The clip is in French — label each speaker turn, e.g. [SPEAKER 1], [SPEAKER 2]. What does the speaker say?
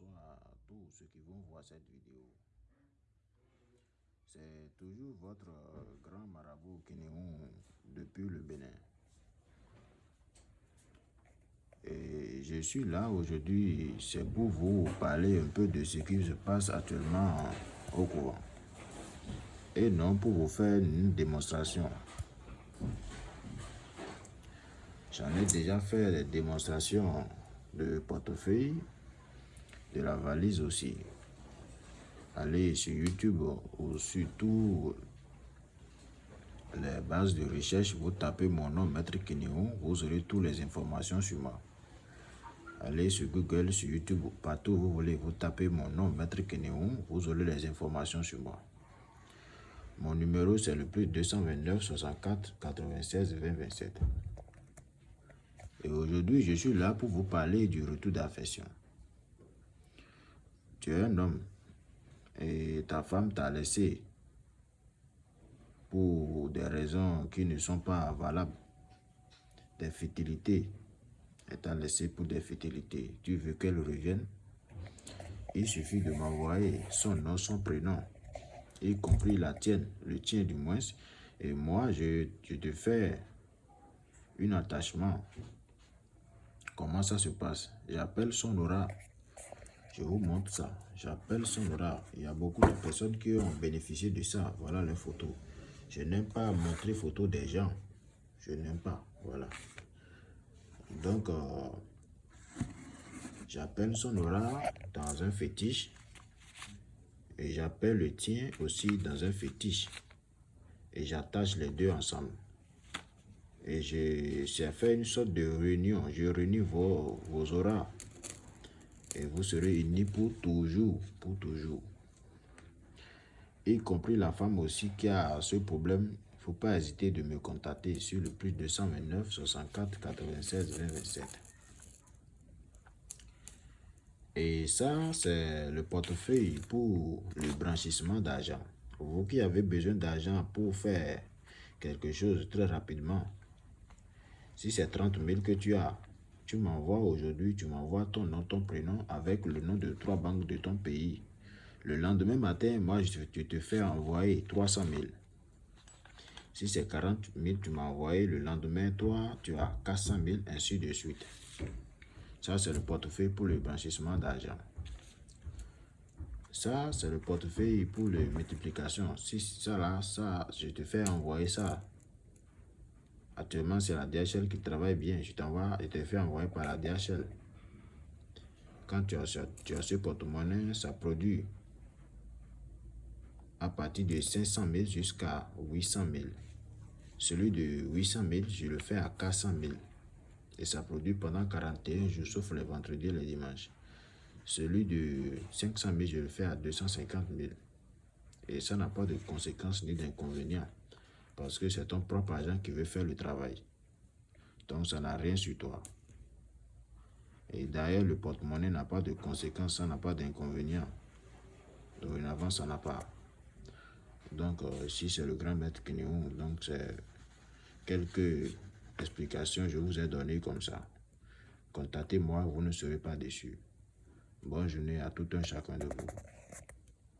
[SPEAKER 1] bonsoir à tous ceux qui vont voir cette vidéo. C'est toujours votre euh, grand marabout Kénéon depuis le Bénin. Et je suis là aujourd'hui, c'est pour vous parler un peu de ce qui se passe actuellement au courant. Et non pour vous faire une démonstration. J'en ai déjà fait des démonstrations de portefeuille, la valise aussi. Allez sur YouTube ou sur toutes les bases de recherche, vous tapez mon nom, Maître Kenéon, vous aurez toutes les informations sur moi. Allez sur Google, sur YouTube, partout où vous voulez, vous tapez mon nom, Maître Kenéon, vous aurez les informations sur moi. Mon numéro, c'est le plus 229 64 96 20 27. Et aujourd'hui, je suis là pour vous parler du retour d'affection. Tu es un homme et ta femme t'a laissé pour des raisons qui ne sont pas valables, des futilités. Elle t'a laissé pour des futilités. Tu veux qu'elle revienne? Il suffit de m'envoyer son nom, son prénom, y compris la tienne, le tien du moins. Et moi, je, je te fais un attachement. Comment ça se passe? J'appelle son aura je vous montre ça. J'appelle son aura. Il y a beaucoup de personnes qui ont bénéficié de ça. Voilà les photos. Je n'aime pas montrer photos des gens. Je n'aime pas. Voilà. Donc, euh, j'appelle son aura dans un fétiche. Et j'appelle le tien aussi dans un fétiche. Et j'attache les deux ensemble. Et j'ai fait une sorte de réunion. Je réunis vos, vos auras et vous serez unis pour toujours, pour toujours. Y compris la femme aussi qui a ce problème, il ne faut pas hésiter de me contacter sur le plus 229 64 96 20 27. Et ça, c'est le portefeuille pour le blanchissement d'argent. Vous qui avez besoin d'argent pour faire quelque chose très rapidement, si c'est 30 000 que tu as, tu m'envoies aujourd'hui, tu m'envoies ton nom, ton prénom avec le nom de trois banques de ton pays. Le lendemain matin, moi, je, te fais envoyer 300 000. Si c'est 40 000, tu m'as envoyé le lendemain, toi, tu as 400 000, ainsi de suite. Ça, c'est le portefeuille pour le blanchissement d'argent. Ça, c'est le portefeuille pour la multiplication. Si ça là, ça, je te fais envoyer ça Actuellement, c'est la DHL qui travaille bien. Je t'envoie et te fais envoyer par la DHL. Quand tu as, tu ce porte-monnaie, ça produit à partir de 500 000 jusqu'à 800 000. Celui de 800 000, je le fais à 400 000. Et ça produit pendant 41 jours, sauf les vendredis et les dimanches. Celui de 500 000, je le fais à 250 000. Et ça n'a pas de conséquences ni d'inconvénients. Parce que c'est ton propre agent qui veut faire le travail. Donc, ça n'a rien sur toi. Et d'ailleurs, le porte-monnaie n'a pas de conséquences, ça n'a pas d'inconvénients. Dorénavant, ça n'a pas. Donc, euh, ici, c'est le grand maître Kenyou. Donc, c'est quelques explications je vous ai données comme ça. Contactez-moi, vous ne serez pas déçus. Bonne journée à tout un chacun de vous.